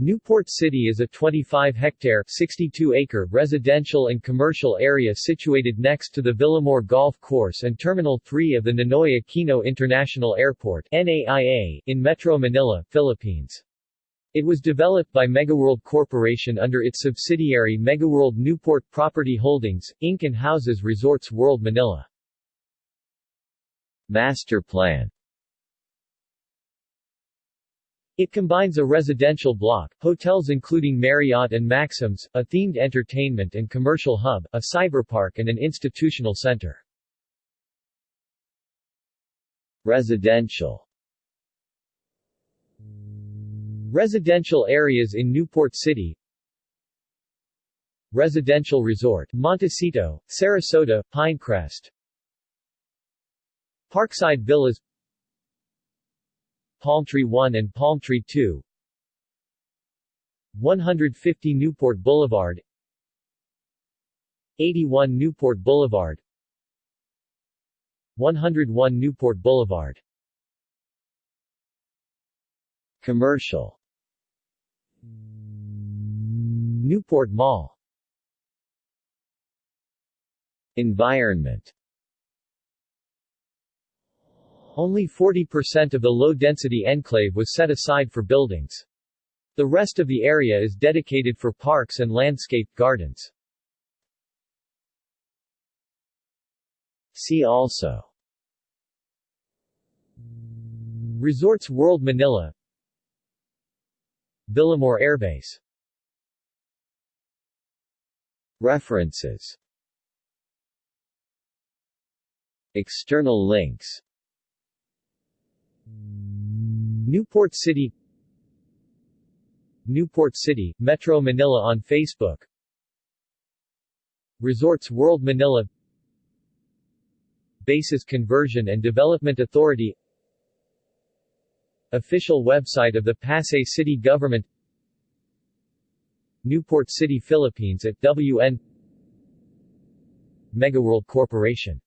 Newport City is a 25-hectare (62-acre) residential and commercial area situated next to the Villamor Golf Course and Terminal 3 of the Ninoy Aquino International Airport NAIA, in Metro Manila, Philippines. It was developed by Megaworld Corporation under its subsidiary Megaworld Newport Property Holdings, Inc. and houses Resorts World Manila. Master Plan it combines a residential block, hotels including Marriott and Maxims, a themed entertainment and commercial hub, a cyberpark and an institutional center. Residential. Residential areas in Newport City. Residential Resort, Montecito, Sarasota, Pinecrest. Parkside Villas Palmtree 1 and Palmtree 2 150 Newport Boulevard. 81 Newport Boulevard. 101 Newport Boulevard. Commercial. Newport Mall. Environment only 40% of the low-density enclave was set aside for buildings. The rest of the area is dedicated for parks and landscaped gardens. See also. Resorts World Manila. Villamor Airbase. References. External links Newport City Newport City, Metro Manila on Facebook. Resorts World Manila. Bases Conversion and Development Authority. Official website of the Pasay City Government. Newport City, Philippines at WN Megaworld Corporation